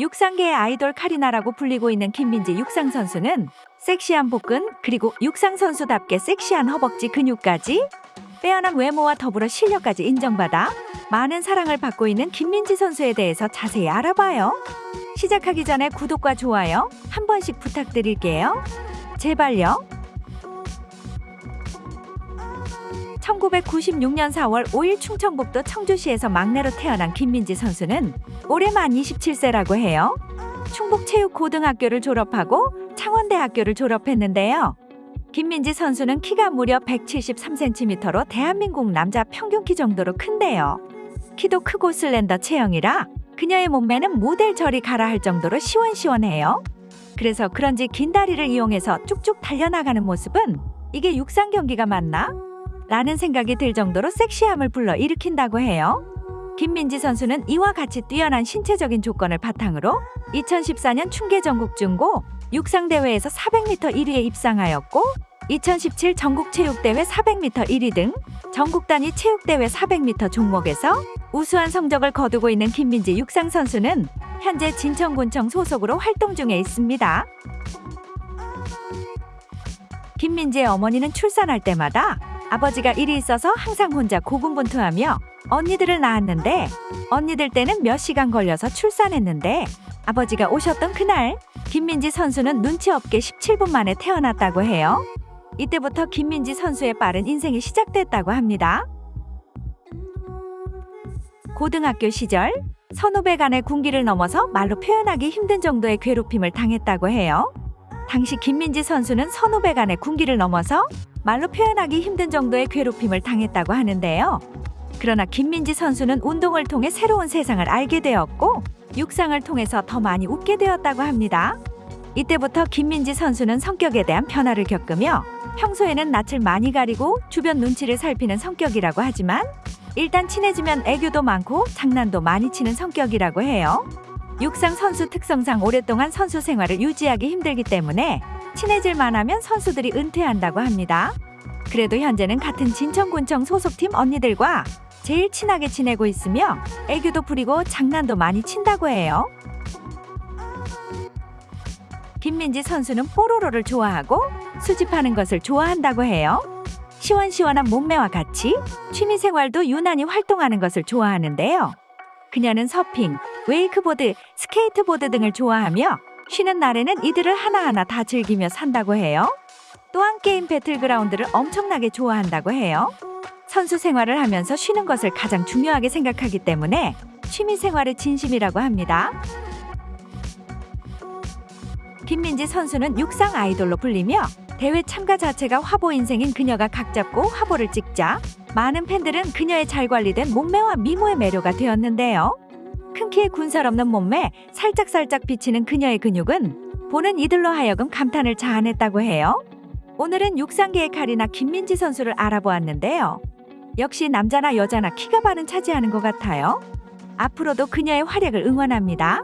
육상계의 아이돌 카리나라고 불리고 있는 김민지 육상 선수는 섹시한 복근 그리고 육상 선수답게 섹시한 허벅지 근육까지 빼어난 외모와 더불어 실력까지 인정받아 많은 사랑을 받고 있는 김민지 선수에 대해서 자세히 알아봐요. 시작하기 전에 구독과 좋아요 한 번씩 부탁드릴게요. 제발요. 1996년 4월 5일 충청북도 청주시에서 막내로 태어난 김민지 선수는 올해 만 27세라고 해요. 충북체육고등학교를 졸업하고 창원대학교를 졸업했는데요. 김민지 선수는 키가 무려 173cm로 대한민국 남자 평균 키 정도로 큰데요. 키도 크고 슬렌더 체형이라 그녀의 몸매는 모델 저리 가라 할 정도로 시원시원해요. 그래서 그런지 긴 다리를 이용해서 쭉쭉 달려나가는 모습은 이게 육상 경기가 맞나? 라는 생각이 들 정도로 섹시함을 불러 일으킨다고 해요. 김민지 선수는 이와 같이 뛰어난 신체적인 조건을 바탕으로 2014년 충계 전국 중고 육상대회에서 400m 1위에 입상하였고 2017 전국체육대회 400m 1위 등 전국 단위 체육대회 400m 종목에서 우수한 성적을 거두고 있는 김민지 육상 선수는 현재 진천군청 소속으로 활동 중에 있습니다. 김민지의 어머니는 출산할 때마다 아버지가 일이 있어서 항상 혼자 고군분투하며 언니들을 낳았는데 언니들 때는 몇 시간 걸려서 출산했는데 아버지가 오셨던 그날 김민지 선수는 눈치 없게 17분 만에 태어났다고 해요. 이때부터 김민지 선수의 빠른 인생이 시작됐다고 합니다. 고등학교 시절 선후배 간의 군기를 넘어서 말로 표현하기 힘든 정도의 괴롭힘을 당했다고 해요. 당시 김민지 선수는 선후배 간의 군기를 넘어서 말로 표현하기 힘든 정도의 괴롭힘을 당했다고 하는데요. 그러나 김민지 선수는 운동을 통해 새로운 세상을 알게 되었고 육상을 통해서 더 많이 웃게 되었다고 합니다. 이때부터 김민지 선수는 성격에 대한 변화를 겪으며 평소에는 낯을 많이 가리고 주변 눈치를 살피는 성격이라고 하지만 일단 친해지면 애교도 많고 장난도 많이 치는 성격이라고 해요. 육상 선수 특성상 오랫동안 선수 생활을 유지하기 힘들기 때문에 친해질 만 하면 선수들이 은퇴한다고 합니다. 그래도 현재는 같은 진천군청 소속팀 언니들과 제일 친하게 지내고 있으며 애교도 부리고 장난도 많이 친다고 해요. 김민지 선수는 뽀로로를 좋아하고 수집하는 것을 좋아한다고 해요. 시원시원한 몸매와 같이 취미생활도 유난히 활동하는 것을 좋아하는데요. 그녀는 서핑, 웨이크보드, 스케이트보드 등을 좋아하며 쉬는 날에는 이들을 하나하나 다 즐기며 산다고 해요. 또한 게임 배틀그라운드를 엄청나게 좋아한다고 해요. 선수 생활을 하면서 쉬는 것을 가장 중요하게 생각하기 때문에 취미 생활에 진심이라고 합니다. 김민지 선수는 육상 아이돌로 불리며 대회 참가 자체가 화보 인생인 그녀가 각 잡고 화보를 찍자 많은 팬들은 그녀의 잘 관리된 몸매와 미모의 매료가 되었는데요. 큰 키에 군살 없는 몸매, 살짝살짝 비치는 그녀의 근육은 보는 이들로 하여금 감탄을 자아냈다고 해요. 오늘은 육상계의 카리나 김민지 선수를 알아보았는데요. 역시 남자나 여자나 키가 반은 차지하는 것 같아요. 앞으로도 그녀의 활약을 응원합니다.